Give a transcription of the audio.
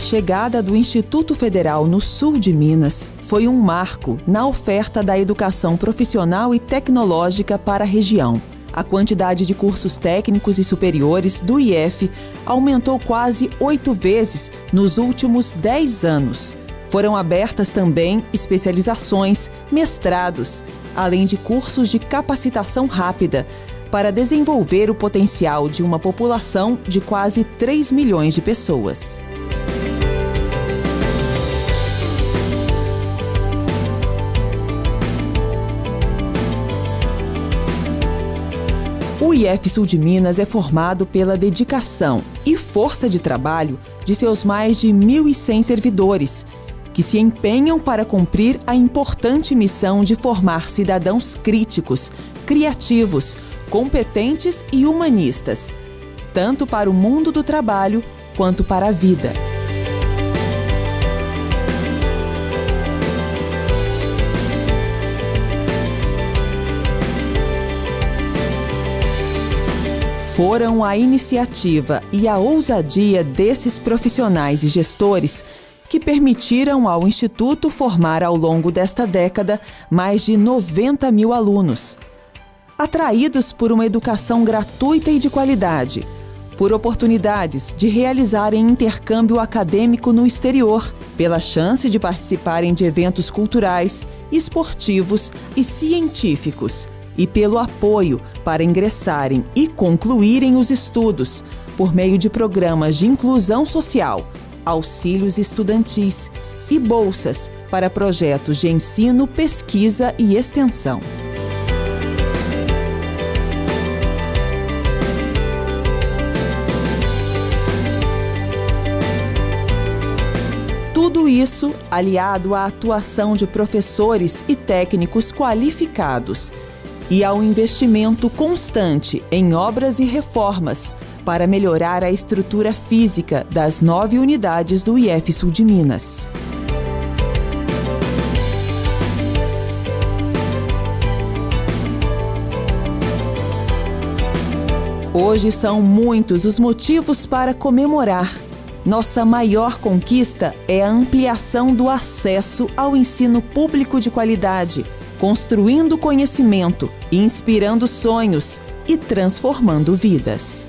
chegada do Instituto Federal no sul de Minas foi um marco na oferta da educação profissional e tecnológica para a região. A quantidade de cursos técnicos e superiores do IF aumentou quase oito vezes nos últimos dez anos. Foram abertas também especializações, mestrados, além de cursos de capacitação rápida, para desenvolver o potencial de uma população de quase 3 milhões de pessoas. O IF Sul de Minas é formado pela dedicação e força de trabalho de seus mais de 1.100 servidores, que se empenham para cumprir a importante missão de formar cidadãos críticos, criativos, competentes e humanistas, tanto para o mundo do trabalho quanto para a vida. Foram a iniciativa e a ousadia desses profissionais e gestores que permitiram ao Instituto formar ao longo desta década mais de 90 mil alunos. Atraídos por uma educação gratuita e de qualidade, por oportunidades de realizarem intercâmbio acadêmico no exterior, pela chance de participarem de eventos culturais, esportivos e científicos e pelo apoio para ingressarem e concluírem os estudos por meio de programas de inclusão social, auxílios estudantis e bolsas para projetos de ensino, pesquisa e extensão. Tudo isso aliado à atuação de professores e técnicos qualificados e ao investimento constante em obras e reformas para melhorar a estrutura física das nove unidades do IF Sul de Minas. Hoje são muitos os motivos para comemorar. Nossa maior conquista é a ampliação do acesso ao ensino público de qualidade construindo conhecimento, inspirando sonhos e transformando vidas.